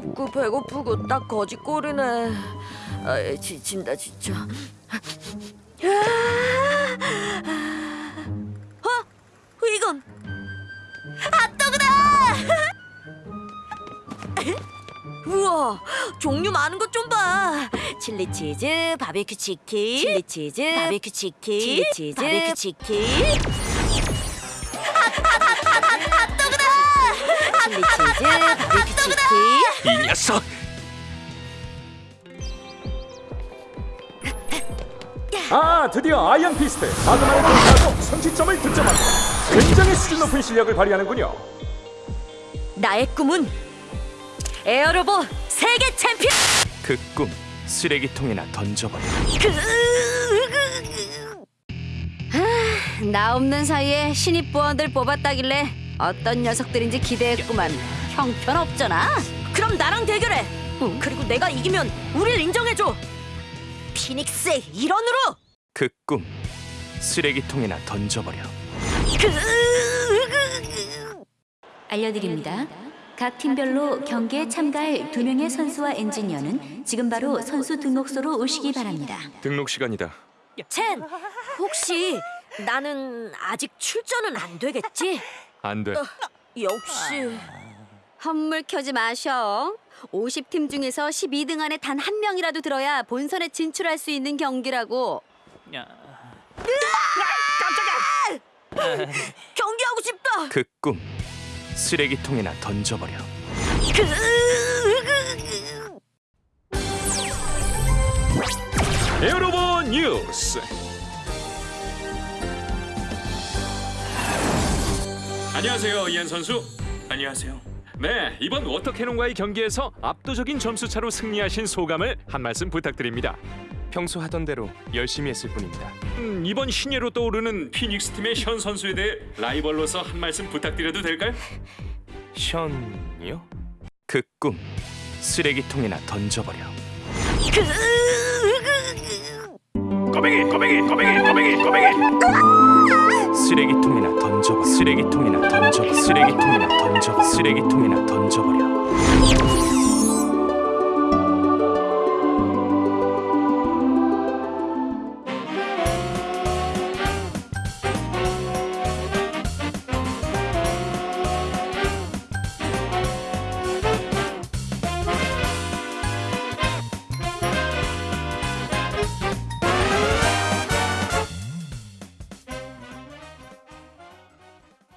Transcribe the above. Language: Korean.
뜨겁고 배고프고 딱 거짓골이네. 아, 지친다 진짜. 어? 이건 핫도그다! 우와, 종류 많은 것 좀 봐. 칠리 치즈, 바비큐 치킨, 칠리 치즈, 바비큐 치킨, 칠리 치즈, 바비큐 치킨. 핫핫핫핫핫도그다! 칠리 치즈, 녀석! 아 드디어 아이언 피스트 마그마를 공격하고 선취점을 득점합니다 굉장히 수준 높은 실력을 발휘하는군요 나의 꿈은 에어로봇 세계 챔피언. 그 꿈 쓰레기통에나 던져버려. 나 없는 사이에 신입 부원들 뽑았다길래 어떤 녀석들인지 기대했구만. 형편없잖아. 그럼 나랑 대결해. 그리고 내가 이기면 우릴 인정해줘. 피닉스의 일원으로. 그 꿈 쓰레기통에나 던져버려. 알려드립니다. 각 팀별로 경기에 참가할 두 명의 선수와 엔지니어는 지금 바로 선수 등록소로 오시기 바랍니다. 등록 시간이다. 첸, 혹시 나는 아직 출전은 안 되겠지? 안 돼. 역시. 헛물 켜지 마셔. 50팀 중에서 12등 안에 단 한 명이라도 들어야 본선에 진출할 수 있는 경기라고. 경기하고 싶다. 그 꿈 쓰레기통에나 던져버려. 에어로봇 뉴스 안녕하세요 이한 선수. 안녕하세요. 네 이번 워터캐논과의 경기에서 압도적인 점수차로 승리하신 소감을 한 말씀 부탁드립니다 평소 하던 대로 열심히 했을 뿐입니다. 음, 이번 신예로 떠오르는 피닉스 팀의 현 선수에 대해 라이벌로서 한 말씀 부탁드려도 될까요? 션이요? 그 꿈 쓰레기통에나 던져버려. 꼬맹이 꼬맹이 꼬맹이 꼬맹이 꼬맹이. 쓰레기통에나. 쓰레기통에나 던져버려. 쓰레기통에나 던져버려. 쓰레기통에나 던져버려.